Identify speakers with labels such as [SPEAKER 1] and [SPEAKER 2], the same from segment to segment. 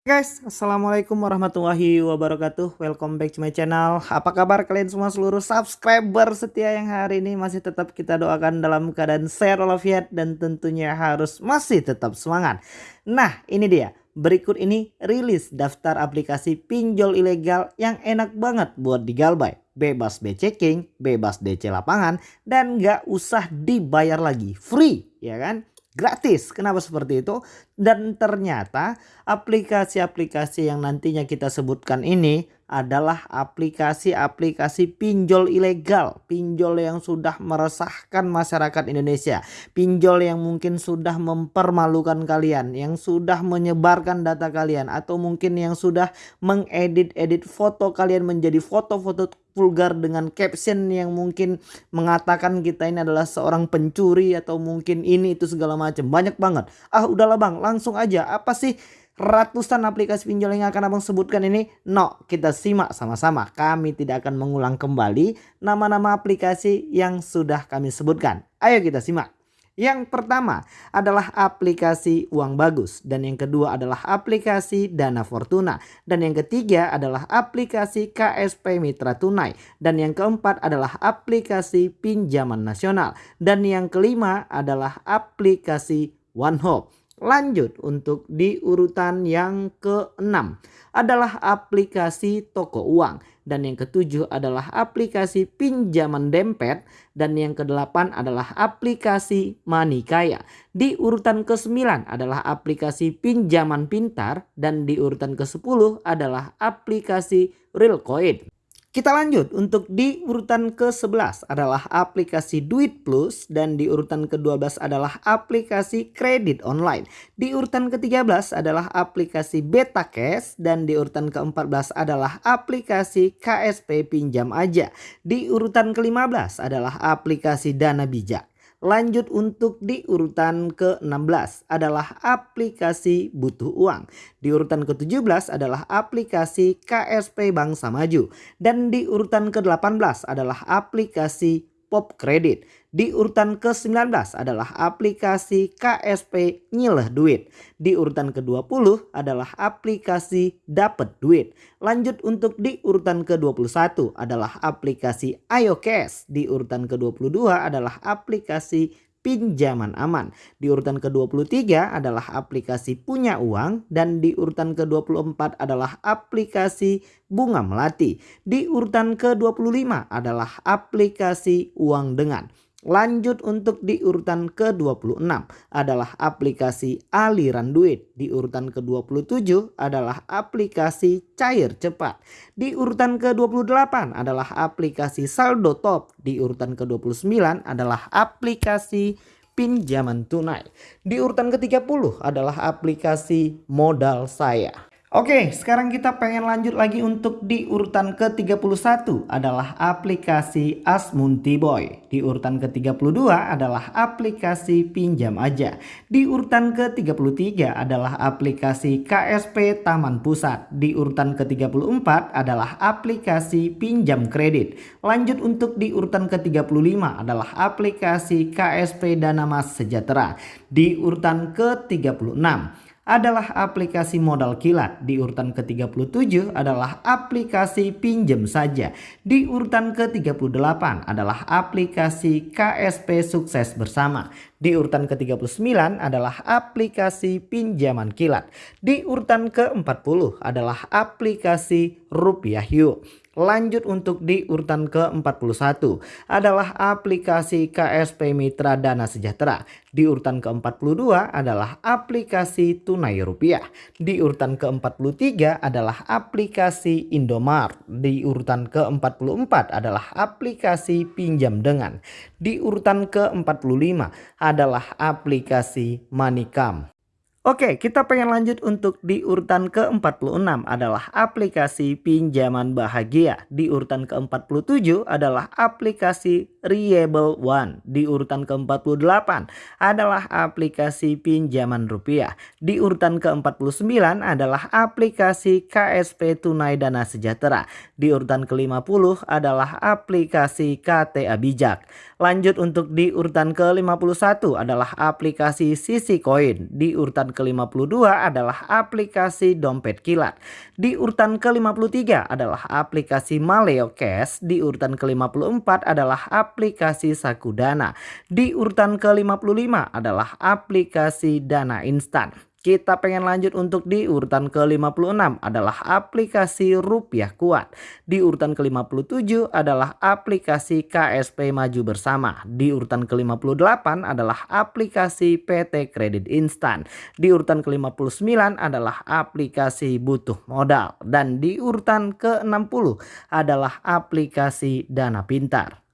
[SPEAKER 1] Guys, Assalamualaikum warahmatullahi wabarakatuh. Welcome back to my channel. Apa kabar kalian semua seluruh subscriber setia yang hari ini? Masih tetap kita doakan dalam keadaan sehat walafiat Dan tentunya harus masih tetap semangat. Nah ini dia. Berikut ini rilis daftar aplikasi pinjol ilegal yang enak banget buat digalbay Bebas B-checking, bebas DC lapangan Dan gak usah dibayar lagi. Free ya kan? Gratis. Kenapa seperti itu? Dan ternyata aplikasi-aplikasi yang nantinya kita sebutkan ini adalah aplikasi-aplikasi pinjol ilegal. Pinjol yang sudah meresahkan masyarakat Indonesia. Pinjol yang mungkin sudah mempermalukan kalian. Yang sudah menyebarkan data kalian. Atau mungkin yang sudah mengedit-edit foto kalian menjadi foto-foto vulgar dengan caption yang mungkin mengatakan kita ini adalah seorang pencuri atau mungkin ini itu segala macam banyak banget ah udahlah bang langsung aja apa sih ratusan aplikasi pinjol yang akan abang sebutkan ini? No, kita simak sama-sama. Kami tidak akan mengulang kembali nama-nama aplikasi yang sudah kami sebutkan. Ayo kita simak. Yang pertama adalah aplikasi Uang Bagus dan yang kedua adalah aplikasi Dana Fortuna dan yang ketiga adalah aplikasi KSP Mitra Tunai dan yang keempat adalah aplikasi Pinjaman Nasional dan yang kelima adalah aplikasi One Hope. Lanjut untuk di urutan yang keenam adalah aplikasi toko uang dan yang ketujuh adalah aplikasi pinjaman dempet dan yang kedelapan adalah aplikasi Manikaya. Di urutan ke-9 adalah aplikasi pinjaman pintar dan di urutan ke-10 adalah aplikasi Realcoin. Kita lanjut untuk di urutan ke-11 adalah aplikasi Duit Plus dan di urutan ke-12 adalah aplikasi kredit online. Di urutan ke-13 adalah aplikasi Beta Cash dan di urutan ke-14 adalah aplikasi KSP Pinjam Aja. Di urutan ke-15 adalah aplikasi Dana Bijak. Lanjut untuk di urutan ke-16 adalah aplikasi butuh uang. Di urutan ke-17 adalah aplikasi KSP Bangsa Maju. Dan di urutan ke-18 adalah aplikasi Pop Credit. Di urutan ke-19 adalah aplikasi KSP Nyileh Duit. Di urutan ke-20 adalah aplikasi Dapat Duit. Lanjut untuk di urutan ke-21 adalah aplikasi Ayo Cash. Di urutan ke-22 adalah aplikasi pinjaman aman. Di urutan ke-23 adalah aplikasi punya uang dan di urutan ke-24 adalah aplikasi bunga melati. Di urutan ke-25 adalah aplikasi uang dengan. Lanjut untuk di urutan ke-26 adalah aplikasi aliran duit. Di urutan ke-27 adalah aplikasi cair cepat. Di urutan ke-28 adalah aplikasi saldo top. Di urutan ke-29 adalah aplikasi pinjaman tunai. Di urutan ke-30 adalah aplikasi modal saya. Oke, sekarang kita pengen lanjut lagi untuk di urutan ke-31 adalah aplikasi Asmunti Boy. Di urutan ke-32 adalah aplikasi Pinjam Aja. Di urutan ke-33 adalah aplikasi KSP Taman Pusat. Di urutan ke-34 adalah aplikasi Pinjam Kredit. Lanjut untuk di urutan ke-35 adalah aplikasi KSP Dana Mas Sejahtera. Di urutan ke-36 adalah aplikasi modal kilat. Di urutan ke-37 adalah aplikasi pinjam saja. Di urutan ke-38 adalah aplikasi KSP sukses bersama. Di urutan ke-39 adalah aplikasi pinjaman kilat. Di urutan ke-40 adalah aplikasi rupiah yuk. Lanjut untuk di urutan ke-41 adalah aplikasi KSP Mitra Dana Sejahtera. Di urutan ke-42 adalah aplikasi Tunai Rupiah. Di urutan ke-43 adalah aplikasi Indomart. Di urutan ke-44 adalah aplikasi Pinjam Dengan. Di urutan ke-45 adalah aplikasi Manikam. Oke, kita pengen lanjut untuk di urutan ke-46 adalah aplikasi pinjaman bahagia. Di urutan ke-47 adalah aplikasi Reliable One. Di urutan ke-48 adalah aplikasi pinjaman rupiah. Di urutan ke-49 adalah aplikasi KSP Tunai Dana Sejahtera. Di urutan ke-50 adalah aplikasi KTA Bijak. Lanjut untuk di urutan ke-51 adalah aplikasi Sisi Coin. Di urutan ke-52 adalah aplikasi Dompet Kilat. Di urutan ke-53 adalah aplikasi Maleo Cash. Di urutan ke-54 adalah aplikasi Sakudana. Di urutan ke-55 adalah aplikasi Dana Instan. Kita pengen lanjut untuk di urutan ke-56 adalah aplikasi Rupiah Kuat. Di urutan ke-57 adalah aplikasi KSP Maju Bersama. Di urutan ke-58 adalah aplikasi PT Kredit Instan. Di urutan ke-59 adalah aplikasi Butuh Modal. Dan di urutan ke-60 adalah aplikasi Dana Pintar.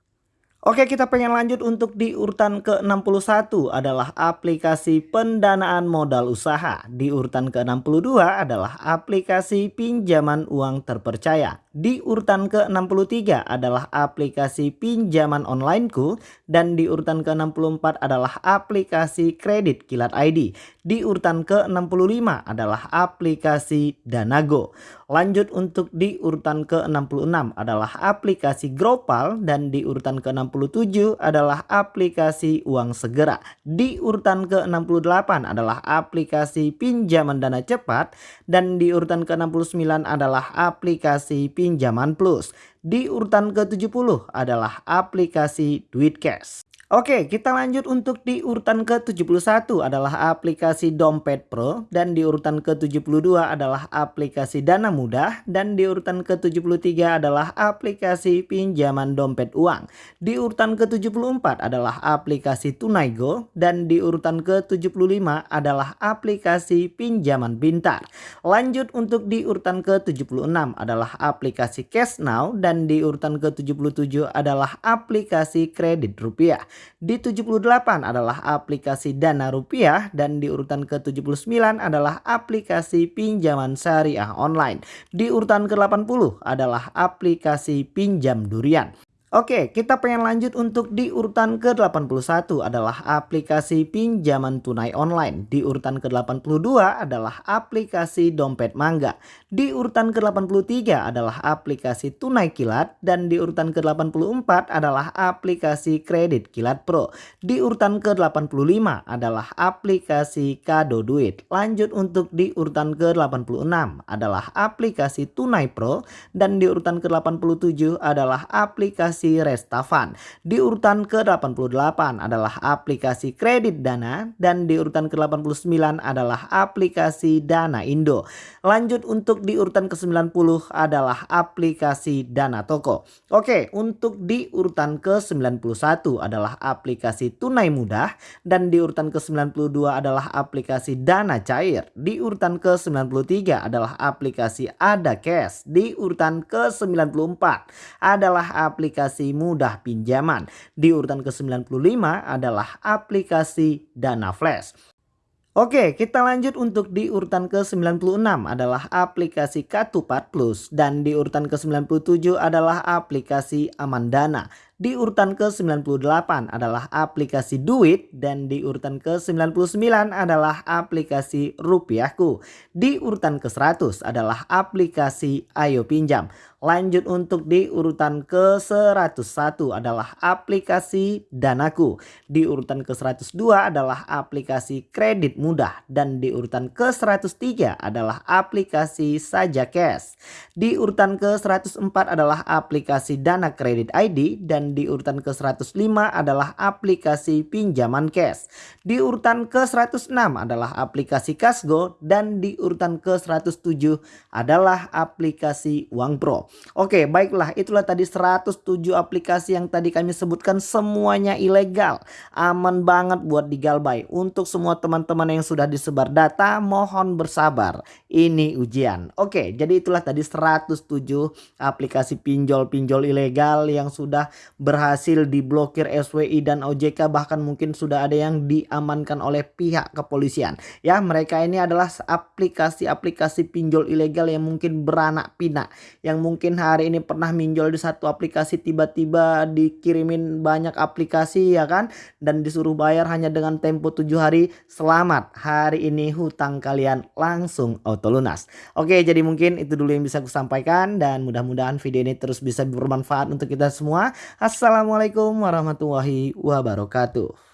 [SPEAKER 1] Oke kita pengen lanjut untuk di urutan ke-61 adalah aplikasi pendanaan modal usaha. Di urutan ke-62 adalah aplikasi pinjaman uang terpercaya. Di urutan ke-63 adalah aplikasi pinjaman onlineku dan di urutan ke-64 adalah aplikasi kredit kilat ID. Di urutan ke-65 adalah aplikasi Danago. Lanjut untuk di urutan ke-66 adalah aplikasi Gropal dan di urutan ke-67 adalah aplikasi Uang Segera. Di urutan ke-68 adalah aplikasi pinjaman dana cepat dan di urutan ke-69 adalah aplikasi pinjaman pinjaman plus. Di urutan ke-70 adalah aplikasi Duit Cash. Oke kita lanjut untuk di urutan ke-71 adalah aplikasi Dompet Pro dan di urutan ke-72 adalah aplikasi Dana Mudah dan di urutan ke-73 adalah aplikasi pinjaman dompet uang. Di urutan ke-74 adalah aplikasi Tunaigo dan di urutan ke-75 adalah aplikasi pinjaman pintar. Lanjut untuk di urutan ke-76 adalah aplikasi Cash Now dan di urutan ke-77 adalah aplikasi kredit rupiah. Di 78 adalah aplikasi Dana Rupiah dan di urutan ke-79 adalah aplikasi pinjaman syariah online. Di urutan ke-80 adalah aplikasi pinjam durian. Oke, kita pengen lanjut untuk di urutan ke-81 adalah aplikasi pinjaman tunai online. Di urutan ke-82 adalah aplikasi dompet mangga. Di urutan ke-83 adalah aplikasi tunai kilat dan di urutan ke-84 adalah aplikasi kredit kilat pro. Di urutan ke-85 adalah aplikasi kado duit. Lanjut untuk di urutan ke-86 adalah aplikasi tunai pro dan di urutan ke-87 adalah aplikasi aplikasi Restavan. Di urutan ke-88 adalah aplikasi kredit Dana dan di urutan ke-89 adalah aplikasi Dana Indo. Lanjut untuk di urutan ke-90 adalah aplikasi Dana Toko. Oke, untuk di urutan ke-91 adalah aplikasi Tunai Mudah dan di urutan ke-92 adalah aplikasi Dana Cair. Di urutan ke-93 adalah aplikasi Ada Cash. Di urutan ke-94 adalah aplikasi aplikasi mudah pinjaman. Di urutan ke-95 adalah aplikasi Dana Flash. Oke kita lanjut untuk di urutan ke-96 adalah aplikasi Katupat Plus dan di urutan ke-97 adalah aplikasi Amandana. Di urutan ke-98 adalah aplikasi Duit dan di urutan ke-99 adalah aplikasi Rupiahku. Di urutan ke-100 adalah aplikasi Ayo Pinjam. Lanjut untuk di urutan ke-101 adalah aplikasi Danaku. Di urutan ke-102 adalah aplikasi Kredit Mudah. Dan di urutan ke-103 adalah aplikasi Saja Cash. Di urutan ke-104 adalah aplikasi Dana Kredit ID. Dan di urutan ke-105 adalah aplikasi Pinjaman Cash. Di urutan ke-106 adalah aplikasi Kasgo. Dan di urutan ke-107 adalah aplikasi Uang Pro. Oke baiklah itulah tadi 107 aplikasi yang tadi kami sebutkan semuanya ilegal. Aman banget buat digalbay. Untuk semua teman-teman yang sudah disebar data mohon bersabar. Ini ujian. Oke jadi itulah tadi 107 aplikasi pinjol-pinjol ilegal yang sudah berhasil diblokir SWI dan OJK. Bahkan mungkin sudah ada yang diamankan oleh pihak kepolisian. Ya mereka ini adalah aplikasi-aplikasi pinjol ilegal yang mungkin beranak pinak. Yang mungkin mungkin hari ini pernah minjol di satu aplikasi tiba-tiba dikirimin banyak aplikasi ya kan? Dan disuruh bayar hanya dengan tempo tujuh hari. Selamat hari ini hutang kalian langsung auto lunas oke jadi mungkin itu dulu yang bisa aku sampaikan dan mudah-mudahan video ini terus bisa bermanfaat untuk kita semua. Assalamualaikum warahmatullahi wabarakatuh.